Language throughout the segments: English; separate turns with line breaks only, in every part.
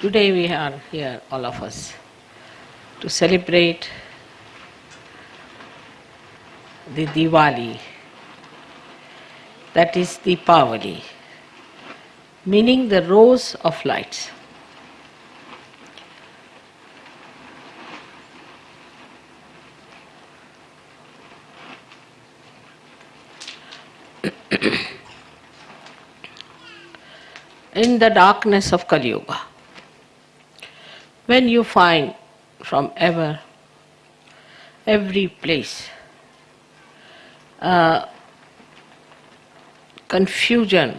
Today we are here, all of us, to celebrate the Diwali, that is Deepavali, meaning the rose of lights. in the darkness of Kali Yuga, when you find from ever, every place, uh, confusion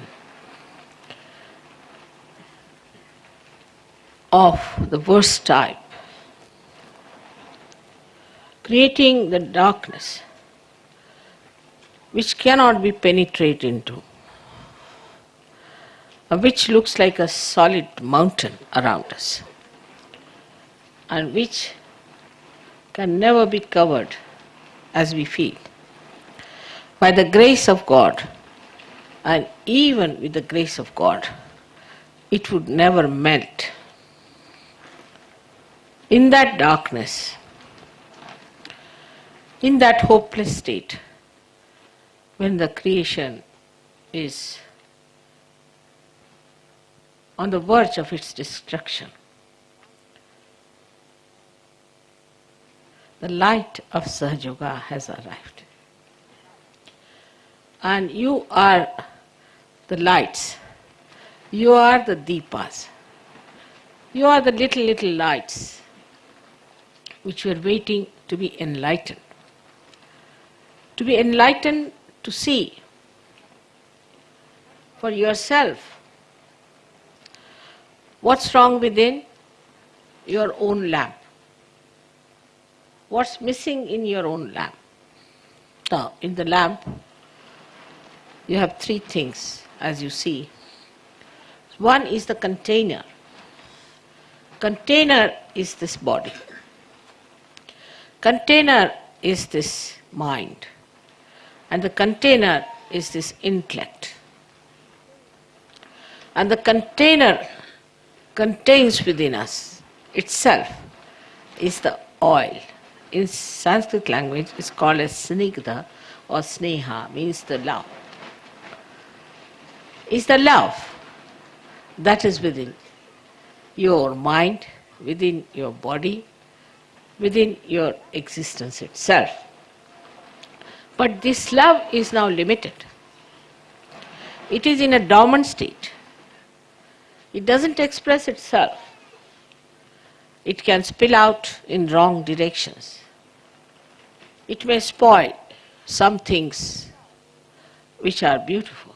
of the worst type, creating the darkness which cannot be penetrated into, uh, which looks like a solid mountain around us, and which can never be covered as we feel. By the grace of God, and even with the grace of God, it would never melt. In that darkness, in that hopeless state, when the creation is on the verge of its destruction, the light of Sahaja Yoga has arrived. And you are the lights, you are the deepas, you are the little, little lights which were waiting to be enlightened. To be enlightened to see for yourself what's wrong within your own lamp. What's missing in your own lamp? Now, in the lamp, you have three things as you see. One is the container. Container is this body. Container is this mind. And the container is this intellect. And the container contains within us itself is the oil. In Sanskrit language, it's called as snigdha or sneha, means the love. It's the love that is within your mind, within your body, within your existence itself. But this love is now limited. It is in a dormant state. It doesn't express itself. It can spill out in wrong directions. It may spoil some things which are beautiful.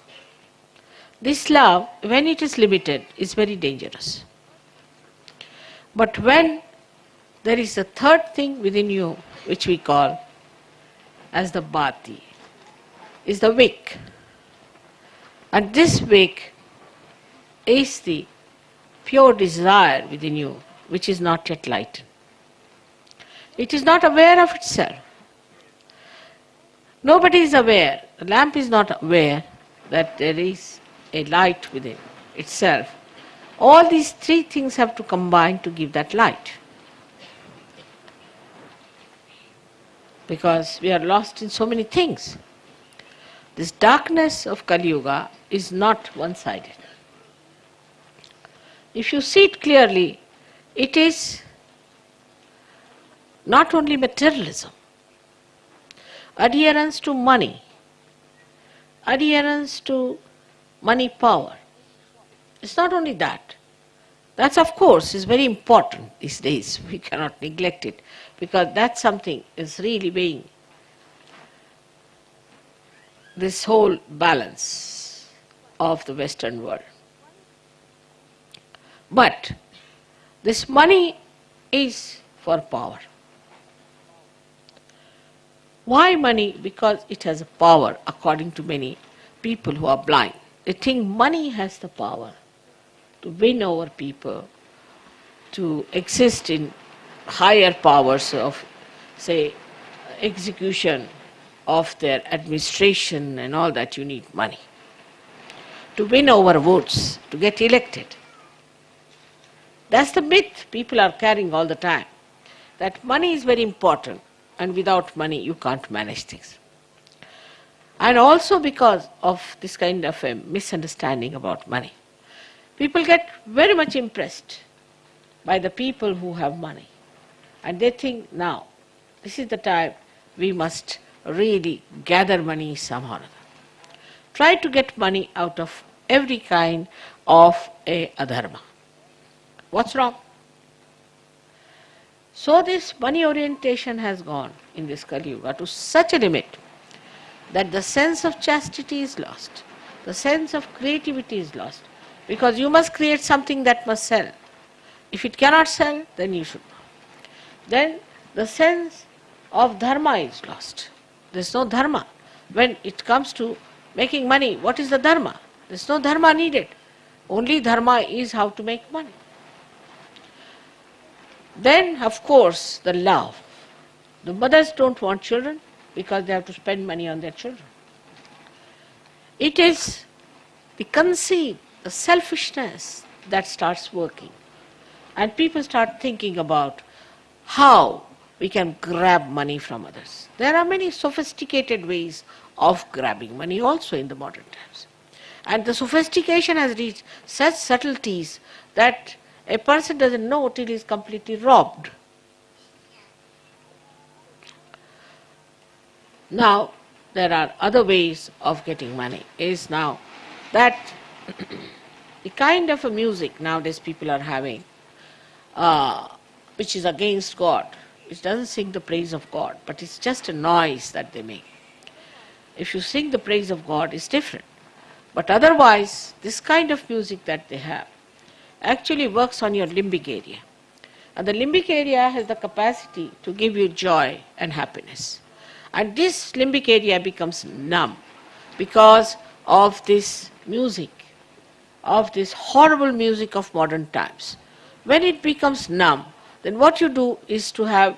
This love, when it is limited, is very dangerous. But when there is a third thing within you which we call as the bhati, is the wick. And this wick is the pure desire within you which is not yet lightened. It is not aware of itself. Nobody is aware, the lamp is not aware that there is a light within itself. All these three things have to combine to give that light. Because we are lost in so many things. This darkness of Kali Yuga is not one sided. If you see it clearly, it is not only materialism, adherence to money, adherence to money power. It's not only that. That's of course is very important these days. We cannot neglect it because that's something is really being this whole balance of the Western world. But this money is for power. Why money? Because it has a power, according to many people who are blind. They think money has the power to win over people, to exist in higher powers of, say, execution of their administration and all that, you need money. To win over votes, to get elected. That's the myth people are carrying all the time. That money is very important and without money you can't manage things. And also because of this kind of a misunderstanding about money. People get very much impressed by the people who have money. And they think now, this is the time we must really gather money somehow or other. Try to get money out of every kind of a adharma. What's wrong? So this money orientation has gone in this Kali Yuga to such a limit that the sense of chastity is lost, the sense of creativity is lost, because you must create something that must sell. If it cannot sell, then you should not. Then the sense of dharma is lost. There is no dharma. When it comes to making money, what is the dharma? There is no dharma needed. Only dharma is how to make money. Then, of course, the love. The mothers don't want children because they have to spend money on their children. It is the conceit, the selfishness that starts working. And people start thinking about how we can grab money from others. There are many sophisticated ways of grabbing money also in the modern times. And the sophistication has reached such subtleties that a person doesn't know till he is completely robbed. Now, there are other ways of getting money. Is now that the kind of a music nowadays people are having, uh, which is against God, which doesn't sing the praise of God, but it's just a noise that they make. If you sing the praise of God, it's different. But otherwise, this kind of music that they have actually works on your limbic area. And the limbic area has the capacity to give you joy and happiness. And this limbic area becomes numb because of this music, of this horrible music of modern times. When it becomes numb, then what you do is to have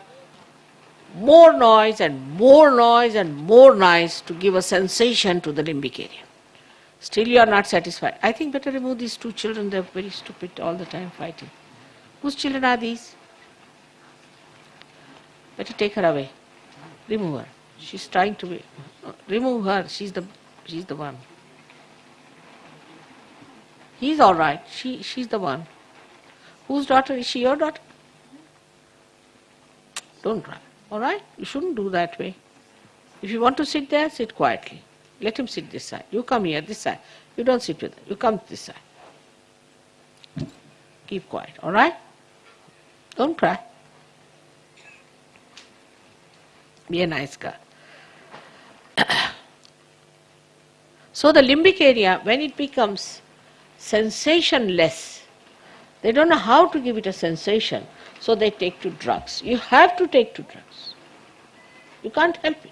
more noise and more noise and more noise to give a sensation to the limbic area. Still you are not satisfied. I think better remove these two children, they are very stupid all the time fighting. Whose children are these? Better take her away. Remove her. She's trying to be. Uh, remove her. She's the, she's the one. He's all right. She, she's the one. Whose daughter is she? Your daughter? Don't cry. All right? You shouldn't do that way. If you want to sit there, sit quietly. Let him sit this side. You come here, this side. You don't sit with him. You come this side. Keep quiet, all right? Don't cry. Be a nice girl. so the limbic area, when it becomes sensationless, they don't know how to give it a sensation, so they take to drugs. You have to take to drugs. You can't help it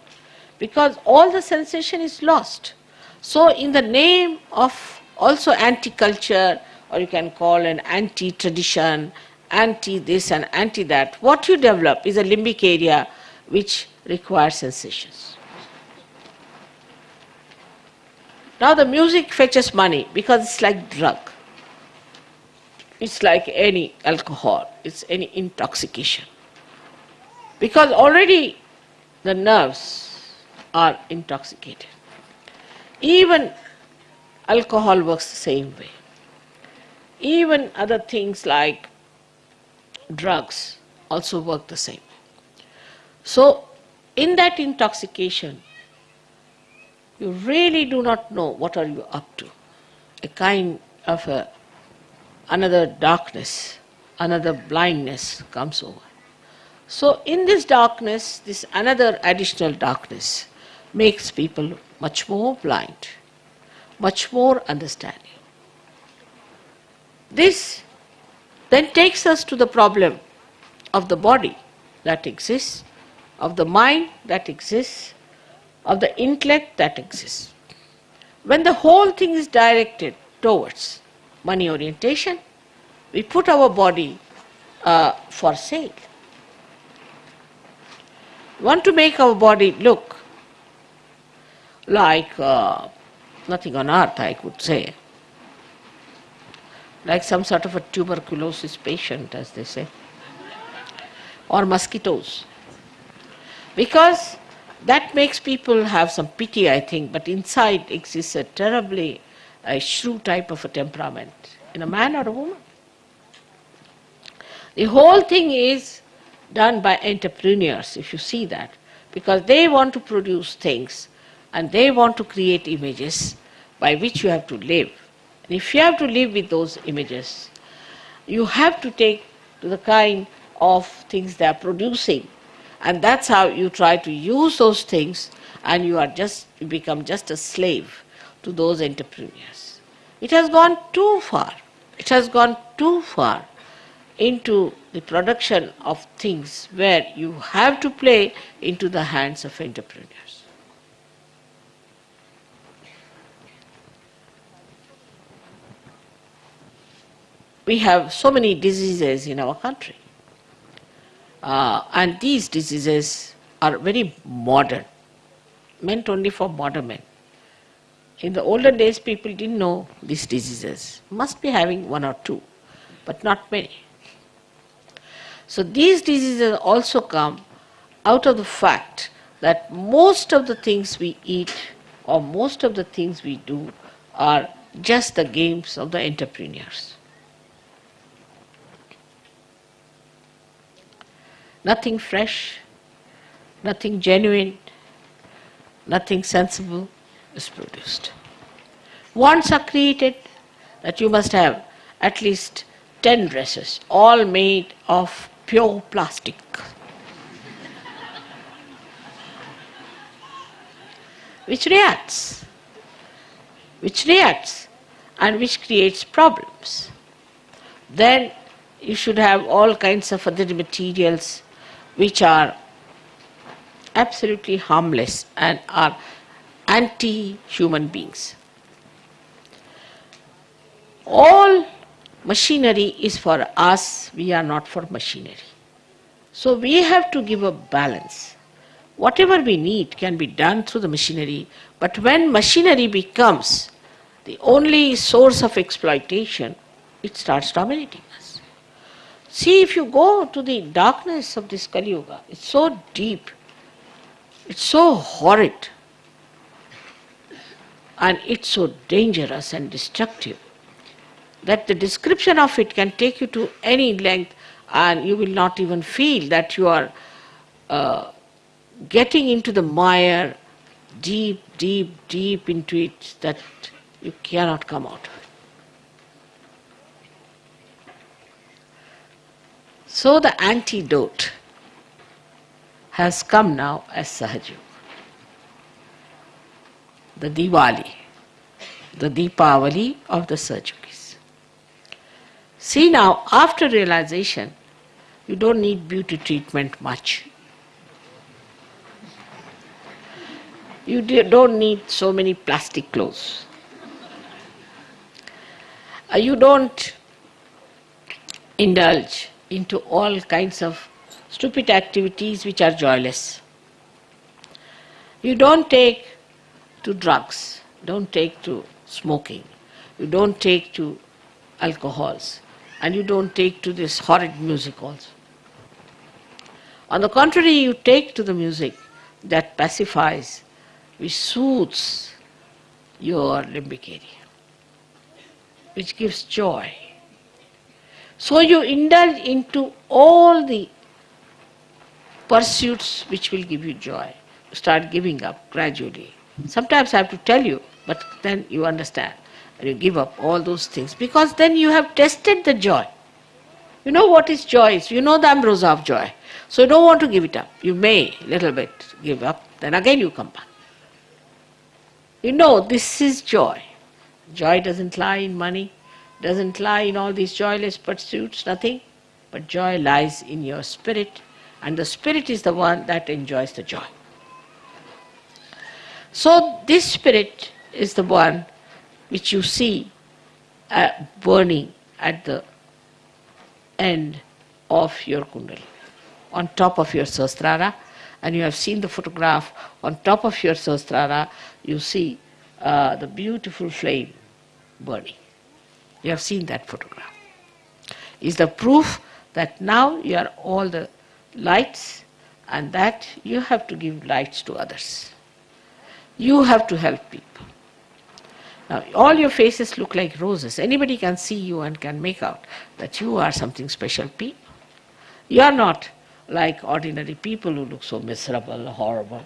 because all the sensation is lost. So, in the name of also anti culture, or you can call an anti tradition, anti this and anti that, what you develop is a limbic area which requires sensations. Now, the music fetches money because it's like drug. It's like any alcohol, it's any intoxication. Because already the nerves are intoxicated. Even alcohol works the same way. Even other things like drugs also work the same. So, in that intoxication, you really do not know what are you up to. A kind of a, another darkness, another blindness comes over. So in this darkness, this another additional darkness, makes people much more blind, much more understanding. This then takes us to the problem of the body that exists, of the mind that exists, of the intellect that exists. When the whole thing is directed towards money orientation, we put our body uh, for sale. We want to make our body look like uh, nothing on earth, I could say. like some sort of a tuberculosis patient, as they say, or mosquitoes. Because that makes people have some pity, I think, but inside exists a terribly a shrew type of a temperament in a man or a woman. The whole thing is done by entrepreneurs, if you see that, because they want to produce things and they want to create images by which you have to live. And if you have to live with those images, you have to take to the kind of things they are producing. And that's how you try to use those things and you are just you become just a slave to those entrepreneurs. It has gone too far. It has gone too far into the production of things where you have to play into the hands of entrepreneurs. We have so many diseases in our country. Uh, and these diseases are very modern, meant only for modern men. In the older days, people didn't know these diseases. Must be having one or two, but not many. So these diseases also come out of the fact that most of the things we eat or most of the things we do are just the games of the entrepreneurs. Nothing fresh, nothing genuine, nothing sensible is produced. Wants are created that you must have at least 10 dresses, all made of pure plastic. which reacts, which reacts and which creates problems. Then you should have all kinds of other materials which are absolutely harmless and are anti-human beings. All machinery is for us, we are not for machinery. So we have to give a balance. Whatever we need can be done through the machinery, but when machinery becomes the only source of exploitation, it starts dominating us. See, if you go to the darkness of this Kali Yuga, it's so deep, it's so horrid, and it's so dangerous and destructive that the description of it can take you to any length and you will not even feel that you are uh, getting into the mire deep, deep, deep into it that you cannot come out of it. So the antidote has come now as Sahaja Yoga. The Diwali, the Deepavali of the Sahaja Yoga. See now, after realization, you don't need beauty treatment much. You don't need so many plastic clothes. Uh, you don't indulge into all kinds of stupid activities which are joyless. You don't take to drugs, don't take to smoking, you don't take to alcohols and you don't take to this horrid music also. On the contrary, you take to the music that pacifies, which soothes your limbic area, which gives joy. So you indulge into all the pursuits which will give you joy. Start giving up gradually. Sometimes I have to tell you, but then you understand and you give up all those things because then you have tested the joy. You know what is joy? You know the ambrosia of joy. So you don't want to give it up. You may little bit give up, then again you come back. You know this is joy. Joy doesn't lie in money, doesn't lie in all these joyless pursuits, nothing. But joy lies in your spirit, and the spirit is the one that enjoys the joy. So this spirit is the one which you see uh, burning at the end of your kundali, on top of your sahasrara, and you have seen the photograph on top of your sahasrara, you see uh, the beautiful flame burning. You have seen that photograph. Is the proof that now you are all the lights and that you have to give lights to others. You have to help people. Now, all your faces look like roses. Anybody can see you and can make out that you are something special people. You are not like ordinary people who look so miserable, horrible.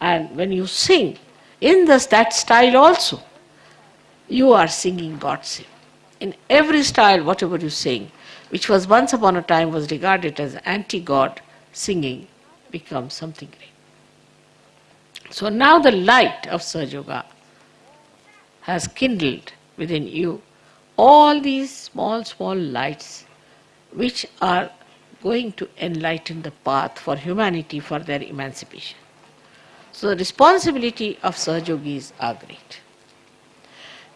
And when you sing, in this, that style also, you are singing God's hymn. In every style, whatever you sing, which was once upon a time was regarded as anti-God singing, becomes something great. So now the light of Sahaja Yoga has kindled within you all these small, small lights which are going to enlighten the path for humanity for their emancipation. So the responsibility of Sahaja Yogis are great.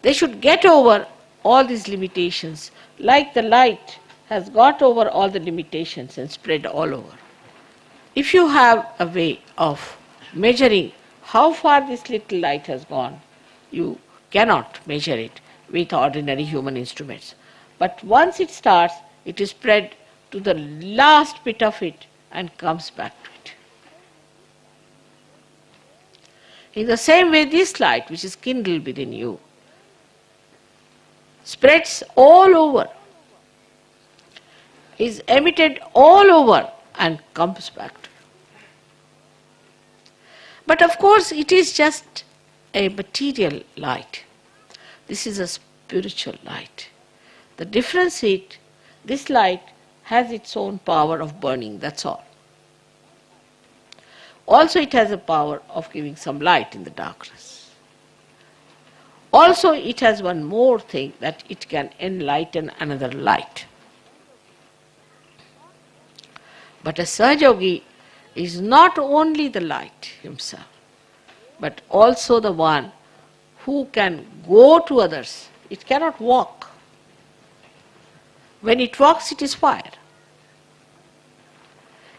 They should get over all these limitations like the light has got over all the limitations and spread all over. If you have a way of measuring how far this little light has gone, you cannot measure it with ordinary human instruments. But once it starts, it is spread to the last bit of it and comes back to it. In the same way, this light, which is kindled within you, spreads all over, is emitted all over, and comes back to you. But of course, it is just a material light. This is a spiritual light. The difference is this light has its own power of burning, that's all. Also, it has a power of giving some light in the darkness. Also, it has one more thing that it can enlighten another light. But a Sahaja Yogi is not only the light himself, but also the one who can go to others. It cannot walk. When it walks, it is fire.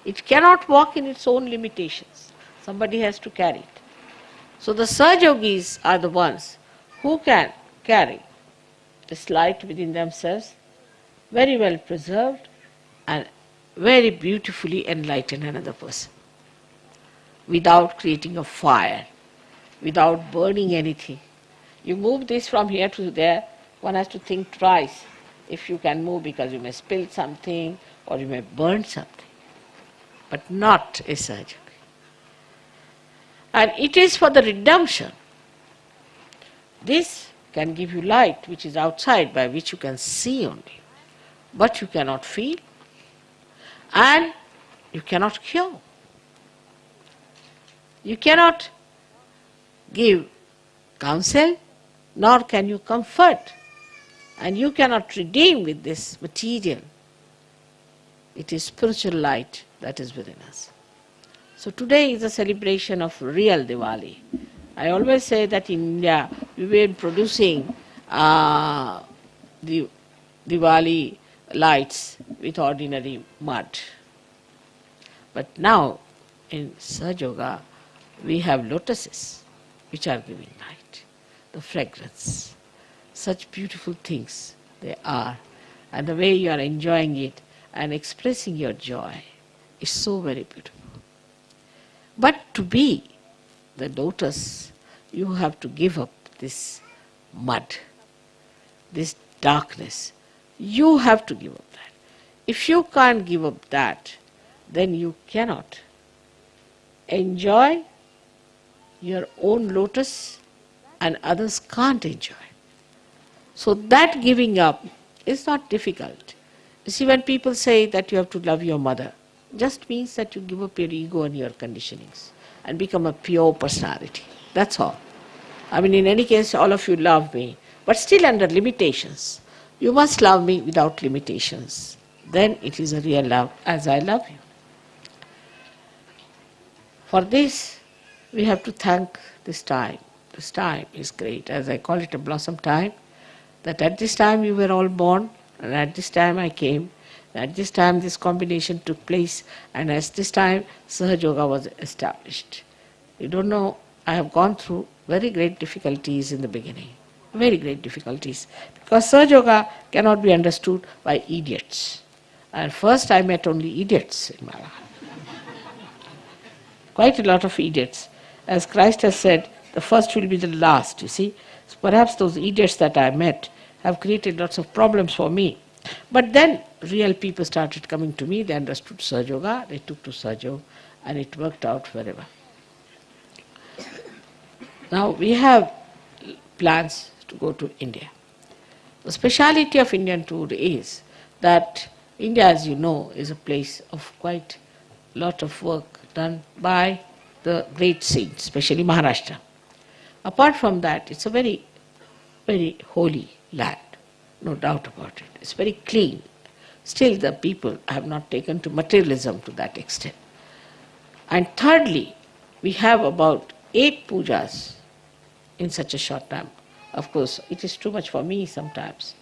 It cannot walk in its own limitations. Somebody has to carry it. So the Sahaja Yogis are the ones who can carry this light within themselves, very well preserved and very beautifully enlighten another person without creating a fire without burning anything. You move this from here to there, one has to think twice if you can move because you may spill something or you may burn something, but not a surgery. And it is for the redemption. This can give you light which is outside by which you can see only, but you cannot feel and you cannot cure. You cannot give counsel, nor can you comfort. And you cannot redeem with this material. It is spiritual light that is within us. So today is a celebration of real Diwali. I always say that in India we were producing uh, the Diwali lights with ordinary mud. But now in Sahaja Yoga we have lotuses which are giving light. The fragrance. Such beautiful things they are. And the way you are enjoying it and expressing your joy is so very beautiful. But to be the lotus, you have to give up this mud, this darkness. You have to give up that. If you can't give up that, then you cannot enjoy your own lotus and others can't enjoy. So that giving up is not difficult. You see, when people say that you have to love your mother, just means that you give up your ego and your conditionings and become a pure personality. That's all. I mean, in any case, all of you love me, but still under limitations. You must love me without limitations. Then it is a real love as I love you. For this, we have to thank this time. This time is great, as I call it a blossom time, that at this time you were all born, and at this time I came, at this time this combination took place, and at this time Sahaja Yoga was established. You don't know, I have gone through very great difficulties in the beginning. very great difficulties because Sahaja Yoga cannot be understood by idiots. And first I met only idiots in my life. Quite a lot of idiots. As Christ has said, the first will be the last, you see. So perhaps those idiots that I met have created lots of problems for me. But then real people started coming to me, they understood Sahaja Yoga, they took to Sahaja and it worked out forever. Now we have plans to go to India. The speciality of Indian tour is that India, as you know, is a place of quite a lot of work done by the great saints, especially Maharashtra. Apart from that, it's a very, very holy land, no doubt about it. It's very clean. Still, the people have not taken to materialism to that extent. And thirdly, we have about eight pujas in such a short time. Of course, it is too much for me sometimes.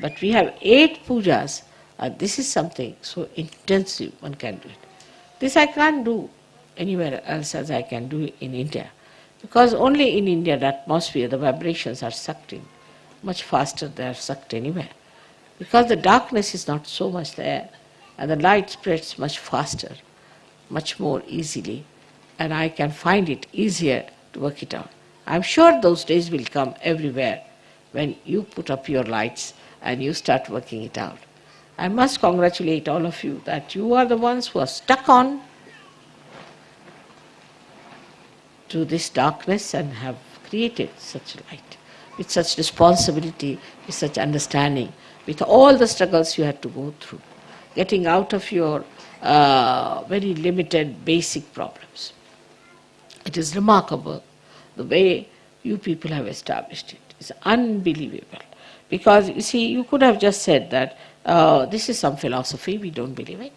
But we have eight pujas, and this is something so intensive one can do it. This I can't do anywhere else as I can do in India. Because only in India the atmosphere, the vibrations are sucked in. Much faster they are sucked anywhere. Because the darkness is not so much there and the light spreads much faster, much more easily, and I can find it easier to work it out. I'm sure those days will come everywhere when you put up your lights and you start working it out. I must congratulate all of you that you are the ones who are stuck on to this darkness and have created such a light with such responsibility, with such understanding, with all the struggles you had to go through, getting out of your uh, very limited basic problems. It is remarkable the way you people have established it. It's unbelievable. Because you see, you could have just said that uh, this is some philosophy, we don't believe it.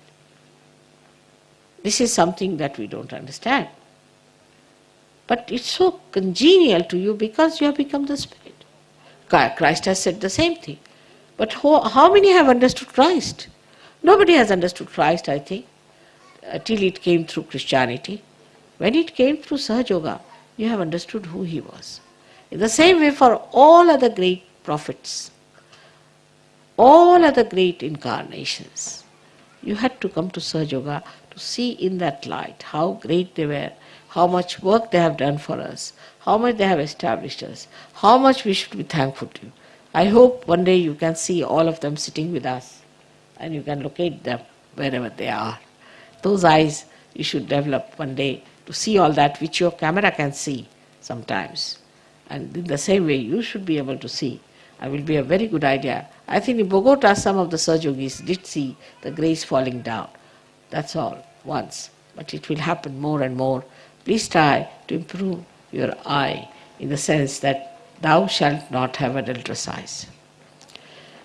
This is something that we don't understand. But it's so congenial to you because you have become the Spirit. Christ has said the same thing. But how, how many have understood Christ? Nobody has understood Christ, I think, uh, till it came through Christianity. When it came through Sahaja Yoga, you have understood who he was. In the same way, for all other great prophets, all other great incarnations, you had to come to Sahaja Yoga to see in that light how great they were how much work they have done for us, how much they have established us, how much we should be thankful to. I hope one day you can see all of them sitting with us and you can locate them wherever they are. Those eyes you should develop one day to see all that which your camera can see sometimes. And in the same way, you should be able to see. It will be a very good idea. I think in Bogota, some of the Sahaja Yogis did see the grace falling down. That's all, once. But it will happen more and more Please try to improve your eye in the sense that thou shalt not have adulterous eyes.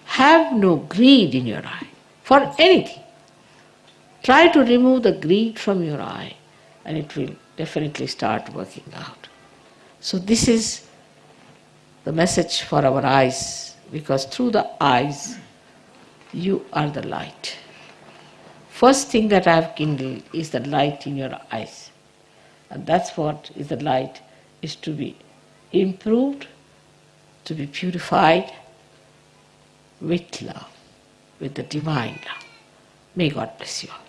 Have no greed in your eye for anything. Try to remove the greed from your eye and it will definitely start working out. So, this is the message for our eyes because through the eyes you are the light. First thing that I have kindled is the light in your eyes. And that's what is the light, is to be improved, to be purified with love, with the divine love. May God bless you all.